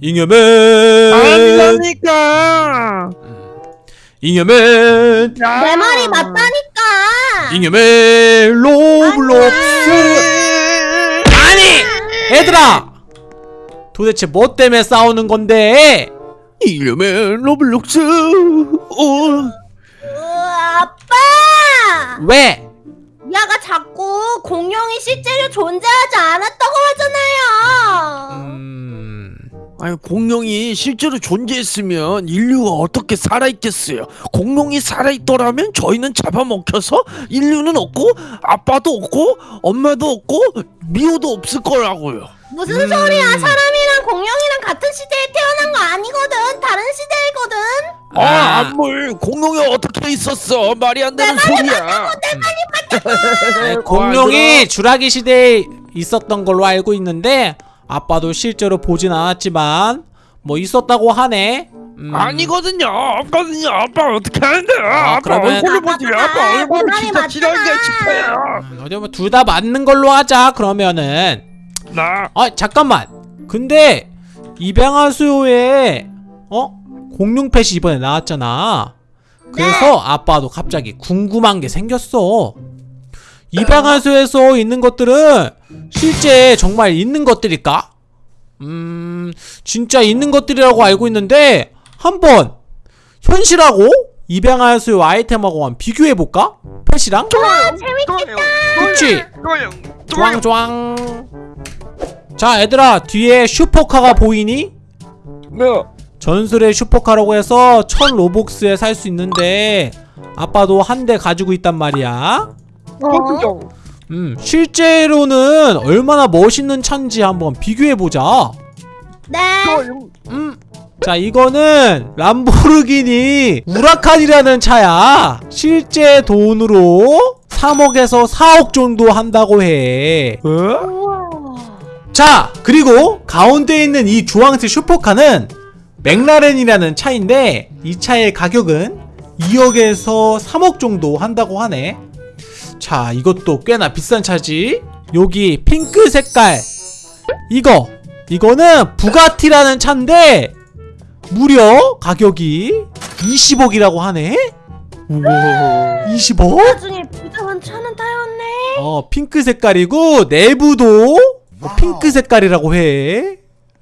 잉여맨 아니라니까. 잉여맨 내 말이 맞다니까. 잉여맨 로블록스 아니 얘들아 도대체 뭐 때문에 싸우는 건데 이름은 로블록스. 어. 아빠! 왜 야가 자꾸 공룡이 실제로 존재하지 않았다고 하잖아요. 음... 아니 공룡이 실제로 존재했으면 인류가 어떻게 살아있겠어요? 공룡이 살아있더라면 저희는 잡아먹혀서 인류는 없고 아빠도 없고 엄마도 없고 미호도 없을 거라고요. 무슨 음. 소리야? 사람이랑 공룡이랑 같은 시대에 태어난 거 아니거든. 다른 시대이거든. 아, 아. 안물 공룡이 어떻게 있었어? 말이 안 되는 소리야. 네, 공룡이 주라기 시대에 있었던 걸로 알고 있는데 아빠도 실제로 보진 않았지만 뭐 있었다고 하네 음, 아니거든요. 없거든요. 아빠 어떻게 하는데? 아, 아빠 그러면- 얼굴을 보지. 아빠 말이 진짜 맞잖아. 싶어요. 어디 뭐둘 다 맞는 걸로 하자 그러면은 나 아 잠깐만 근데 입양한 수요에 어 공룡 펫이 이번에 나왔잖아 그래서 아빠도 갑자기 궁금한 게 생겼어 입양한 수에서 있는 것들은 실제 정말 있는 것들일까? 음 진짜 있는 것들이라고 알고 있는데 한번 현실하고 입양한 수요 아이템하고 한번 비교해볼까? 펫이랑? 재밌겠다. 그치? 좋아요. 쫑쫑 자 얘들아 뒤에 슈퍼카가 보이니? 네. 전설의 슈퍼카라고 해서 천 로복스에 살 수 있는데 아빠도 한 대 가지고 있단 말이야 어? 음 실제로는 얼마나 멋있는 차인지 한번 비교해보자 네. 음. 자 이거는 람보르기니 우라칸이라는 차야 실제 돈으로 3억에서 4억 정도 한다고 해 어? 우와. 자 그리고 가운데 있는 이 주황색 슈퍼카는 맥라렌이라는 차인데 이 차의 가격은 2억에서 3억 정도 한다고 하네 자 이것도 꽤나 비싼 차지. 여기 핑크 색깔. 이거. 이거는 부가티라는 차인데 무려 가격이 20억이라고 하네? 20억? 나중에 부자만 차는 타였네. 어 핑크 색깔이고 내부도 뭐 핑크 색깔이라고 해.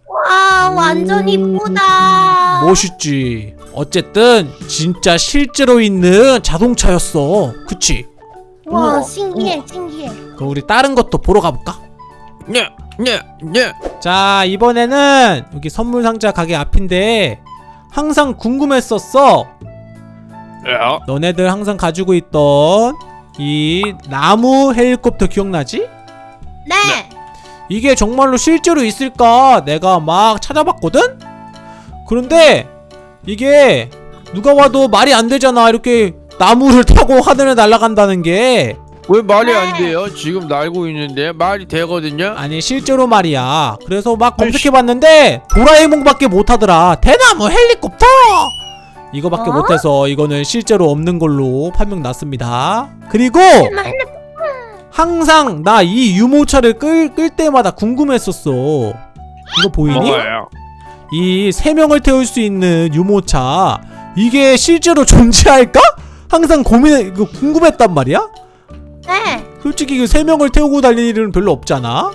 와, 완전 이쁘다. 멋있지. 어쨌든 진짜 실제로 있는 자동차였어. 그치? 와, 우와. 신기해, 신기해. 그럼 우리 다른 것도 보러 가볼까? 네. 네. 네. 자 이번에는 여기 선물 상자 가게 앞인데 항상 궁금했었어 야. 너네들 항상 가지고 있던 이 나무 헬리콥터 기억나지? 네. 이게 정말로 실제로 있을까 내가 막 찾아봤거든? 그런데 이게 누가 와도 말이 안 되잖아 이렇게 나무를 타고 하늘에 날아간다는 게 왜 말이 안 네. 돼요? 지금 날고 있는데 말이 되거든요. 아니 실제로 말이야 그래서 막 검색해봤는데 도라에몽밖에 못하더라 대나무 헬리콥터 이거밖에 어? 못해서 이거는 실제로 없는 걸로 판명 났습니다 그리고 항상 나 이 유모차를 끌, 끌 때마다 궁금했었어 이거 보이니? 먹어요. 이세 명을 태울 수 있는 유모차 이게 실제로 존재할까? 항상 고민 그 궁금했단 말이야. 네. 솔직히 그 세 명을 태우고 다니는 일은 별로 없잖아.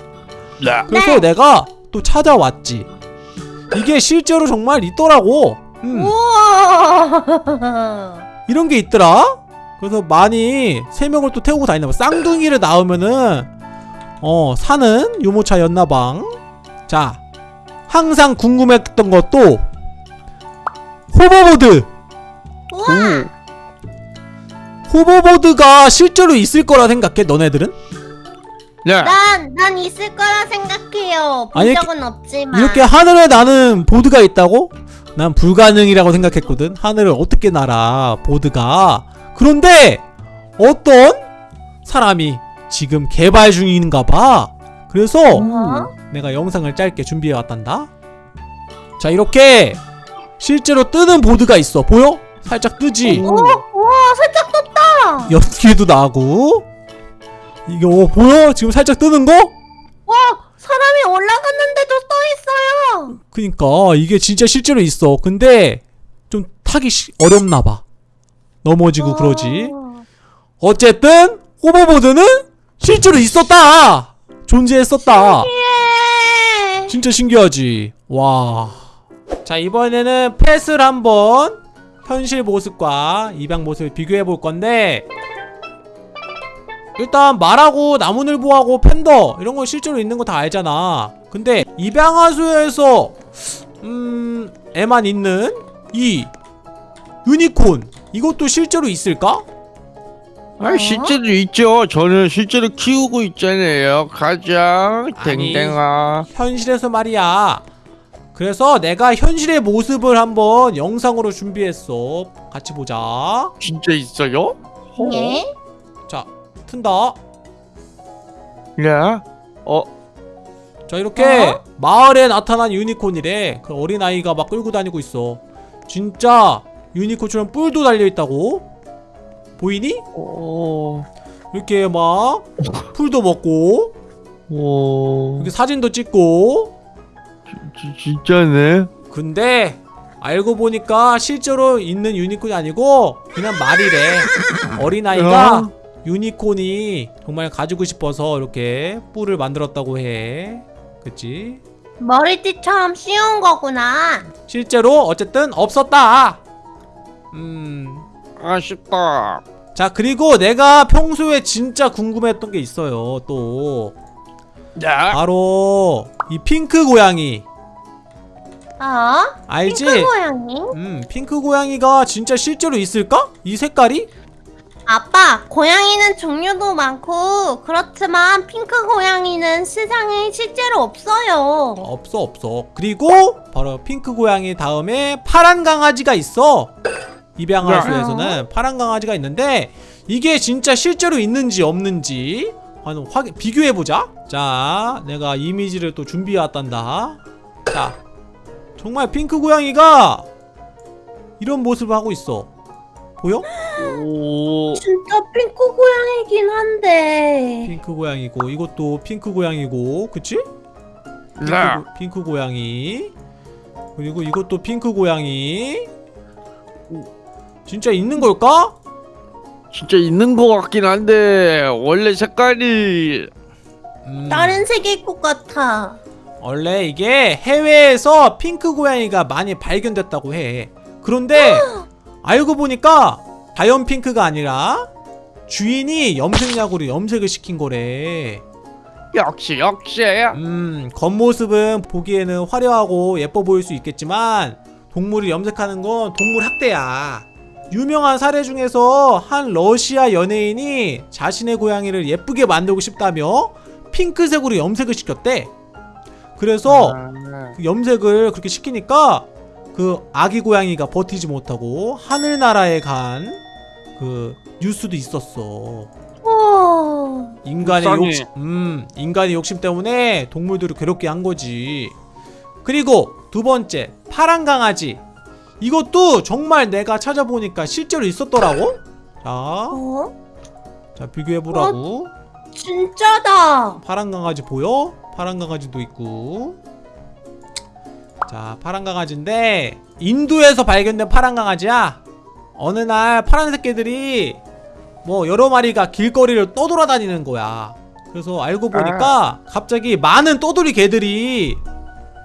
네. 그래서 네. 내가 또 찾아왔지. 이게 실제로 정말 있더라고. 음, 우와. 이런 게 있더라. 그래서 많이 세 명을 또 태우고 다니나 봐. 쌍둥이를 낳으면은 어 사는 유모차 였나방. 자, 항상 궁금했던 것도 호버보드. 우와. 호버보드가 실제로 있을 거라 생각해 너네들은? 네. 난, 난 있을 거라 생각해요. 본 아니, 적은 없지만. 이렇게 하늘에 나는 보드가 있다고? 난 불가능이라고 생각했거든 하늘을 어떻게 날아 보드가 그런데 어떤 사람이 지금 개발 중인가 봐 그래서 어? 내가 영상을 짧게 준비해 왔단다 자 이렇게 실제로 뜨는 보드가 있어 보여? 살짝 뜨지? 오, 우와, 살짝 떴다. 연기도 나고 이거 보여? 지금 살짝 뜨는 거? 와, 사람이 올라갔는데도 써 있어요. 그니까 이게 진짜 실제로 있어. 근데 좀 타기 시- 어렵나 봐. 넘어지고 그러지. 어. 어쨌든 호버보드는 실제로 있었다. 존재했었다. 예. 진짜 신기하지. 와. 자 이번에는 펫을 한번 현실 모습과 입양 모습을 비교해 볼 건데 일단 말하고 나무늘보하고 팬더 이런 거 실제로 있는 거 다 알잖아. 근데 입양하수에서 음 애만 있는 이 유니콘 이것도 실제로 있을까? 아 어? 실제로 있죠. 저는 실제로 키우고 있잖아요. 가자 아니. 댕댕아. 현실에서 말이야. 그래서 내가 현실의 모습을 한번 영상으로 준비했어. 같이 보자. 진짜 있어요? 예. 자, 튼다. 야. 어 자, 이렇게 어? 마을에 나타난 유니콘이래. 그 어린아이가 막 끌고 다니고 있어. 진짜 유니콘처럼 뿔도 달려 있다고? 보이니? 어. 이렇게 막 풀도 먹고 어. 이렇게 사진도 찍고 지, 진짜네. 근데 알고 보니까 실제로 있는 유니콘이 아니고 그냥 말이래. 어린아이가 어? 유니콘이 정말 가지고 싶어서 이렇게 뿔을 만들었다고 해. 그치? 머리띠처럼 씌운 거구나. 실제로 어쨌든 없었다. 음. 아쉽다. 자, 그리고 내가 평소에 진짜 궁금했던 게 있어요. 또 야. 바로 이 핑크 고양이. 어? 알지? 핑크 고양이? 음, 핑크 고양이가 진짜 실제로 있을까? 이 색깔이? 아빠, 고양이는 종류도 많고 그렇지만 핑크 고양이는 세상에 실제로 없어요. 없어 없어 그리고 바로 핑크 고양이 다음에 파란 강아지가 있어 입양하세요에서는 파란 강아지가 있는데 이게 진짜 실제로 있는지 없는지 한번 확인 비교해보자 자 내가 이미지를 또 준비해왔단다 자 정말 핑크 고양이가 이런 모습을 하고 있어 보여? 오. 진짜 핑크 고양이긴 한데. 핑크 고양이고 이것도 핑크 고양이고 그치? 핑크, 야. 고- 핑크 고양이 그리고 이것도 핑크 고양이 진짜 있는 걸까? 진짜 있는 것 같긴 한데 원래 색깔이 음, 다른 색일 것 같아. 원래 이게 해외에서 핑크 고양이가 많이 발견됐다고 해 그런데 알고 보니까 자연 핑크가 아니라 주인이 염색약으로 염색을 시킨 거래 역시 역시. 음, 겉모습은 보기에는 화려하고 예뻐 보일 수 있겠지만 동물을 염색하는 건 동물 학대야. 유명한 사례 중에서 한 러시아 연예인이 자신의 고양이를 예쁘게 만들고 싶다며 핑크색으로 염색을 시켰대. 그래서 아. 그 염색을 그렇게 시키니까 그 아기 고양이가 버티지 못하고 하늘나라에 간 그 뉴스도 있었어. 오. 인간의 불쌍해. 욕심, 음, 인간의 욕심 때문에 동물들을 괴롭게 한 거지. 그리고 두 번째, 파란 강아지. 이것도 정말 내가 찾아보니까 실제로 있었더라고. 자, 어? 자 비교해 보라고. 진짜다. 파란 강아지 보여? 파란 강아지도 있고. 자, 파란 강아지인데 인도에서 발견된 파란 강아지야. 어느 날 파란색 개들이 뭐 여러 마리가 길거리를 떠돌아다니는 거야. 그래서 알고 보니까 갑자기 많은 떠돌이 개들이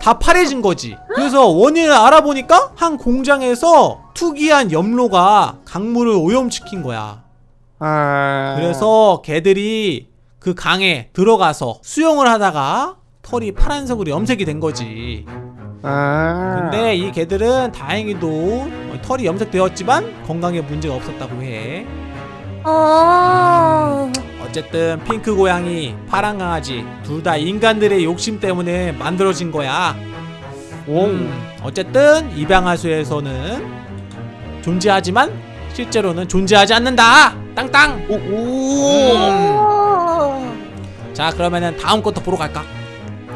다 파래진 거지. 그래서 원인을 알아보니까 한 공장에서 투기한 염로가 강물을 오염시킨 거야. 아. 그래서 개들이 그 강에 들어가서 수영을 하다가 털이 파란색으로 염색이 된 거지. 아. 근데 이 개들은 다행히도 털이 염색되었지만 건강에 문제가 없었다고 해. 어. 어쨌든 핑크 고양이, 파란 강아지 둘 다 인간들의 욕심 때문에 만들어진 거야. 오. 음, 어쨌든 입양하수에서는 존재하지만 실제로는 존재하지 않는다. 땅땅. 오. 오. 음. 오. 자 그러면은 다음 것도 보러 갈까?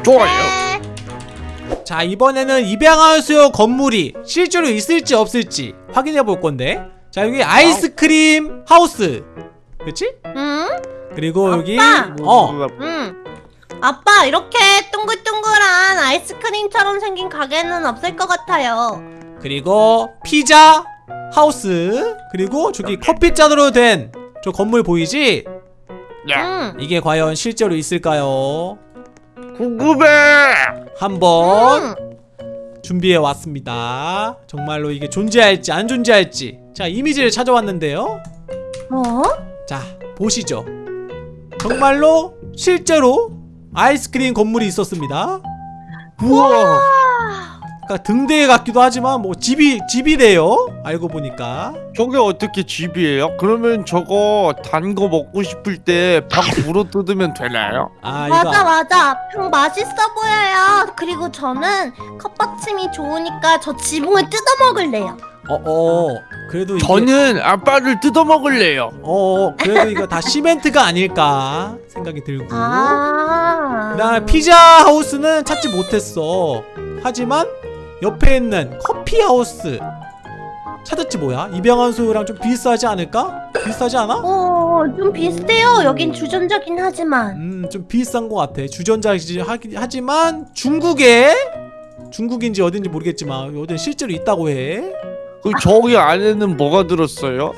좋아요. 네. 자 이번에는 입양하수요 건물이 실제로 있을지 없을지 확인해 볼 건데 자 여기 아이스크림 하우스 그치? 응? 그리고 여기 아빠! 어 응. 아빠 이렇게 둥글둥글한 아이스크림처럼 생긴 가게는 없을 것 같아요. 그리고 피자 하우스 그리고 저기 커피 잔으로 된 저 건물 보이지? 응. 이게 과연 실제로 있을까요? 궁금해. 한번 응. 준비해 왔습니다. 정말로 이게 존재할지 안 존재할지. 자, 이미지를 찾아왔는데요. 어? 자, 보시죠. 정말로 실제로 아이스크림 건물이 있었습니다. 우와. 그러니까 등대에 같기도 하지만 뭐 집이 집이래요. 알고 보니까. 저게 어떻게 집이에요? 그러면 저거 단 거 먹고 싶을 때 밥 물어 뜯으면 되나요? 아, 맞아 이거 맞아. 평 맛있어 보여요. 그리고 저는 컵받침이 좋으니까 저 지붕을 뜯어 먹을래요. 어, 어. 그래도 이게 저는 아빠를 뜯어 먹을래요. 어, 그래도 이거 다 시멘트가 아닐까 생각이 들고. 아. 그다음에 피자 하우스는 찾지 못했어. 하지만 옆에 있는 커피 하우스 찾았지 뭐야? 이병헌 소유랑 좀 비슷하지 않을까? 비슷하지 않아? 어, 좀 비슷해요. 여긴 주전자긴 하지만. 음, 좀 비슷한 것 같아. 주전자이지 하지만 중국에 중국인지 어딘지 모르겠지만 어딘 실제로 있다고 해. 그 저기 안에는 뭐가 들었어요?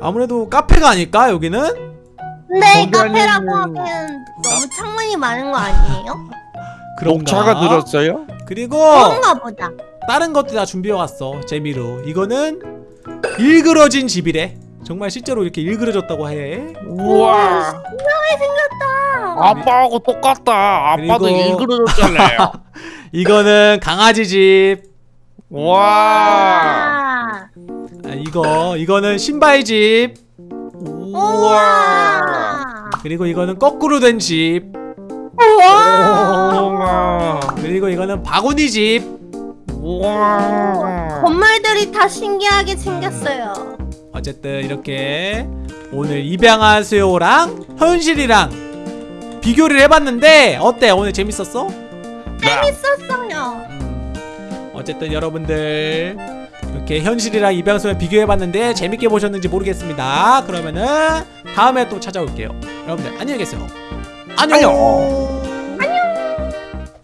아무래도 카페가 아닐까 여기는? 근데 카페라고 하기엔 너무 창문이 많은 거 아니에요? 그런가? 녹차가 들었어요? 그리고 그런가 보다. 다른 것도 다 준비해 왔어. 재미로. 이거는 일그러진 집이래. 정말 실제로 이렇게 일그러졌다고 해. 우와. 신기하게 생겼다. 아빠하고 똑같다. 아빠도 일그러졌잖아요. 이거는 강아지 집. 와. 아. 아, 이거 이거는 신발 집. 우와. 그리고 이거는 거꾸로 된 집. 우와. 우와. 그리고 이거는 바구니 집. 우와. 건물들이 다 신기하게 생겼어요. 어쨌든 이렇게 오늘 입양하세요랑 현실이랑 비교를 해봤는데 어때? 오늘 재밌었어? 재밌었어요. 어쨌든 여러분들 이렇게 현실이랑 입양소랑 비교해봤는데 재밌게 보셨는지 모르겠습니다. 그러면은 다음에 또 찾아올게요. 여러분들 안녕히 계세요. 안녕. 안녕.